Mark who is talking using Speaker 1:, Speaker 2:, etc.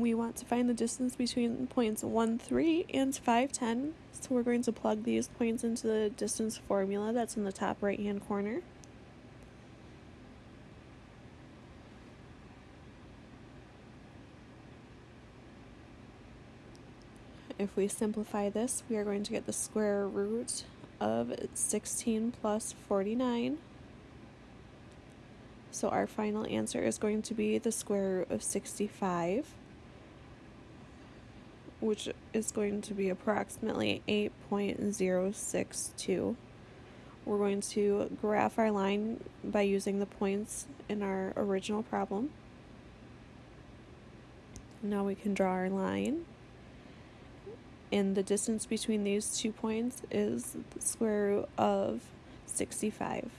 Speaker 1: we want to find the distance between points 1, 3 and 5, 10. So we're going to plug these points into the distance formula that's in the top right hand corner. If we simplify this, we are going to get the square root of 16 plus 49. So our final answer is going to be the square root of 65, which is going to be approximately 8.062. We're going to graph our line by using the points in our original problem. Now we can draw our line. And the distance between these two points is the square root of 65.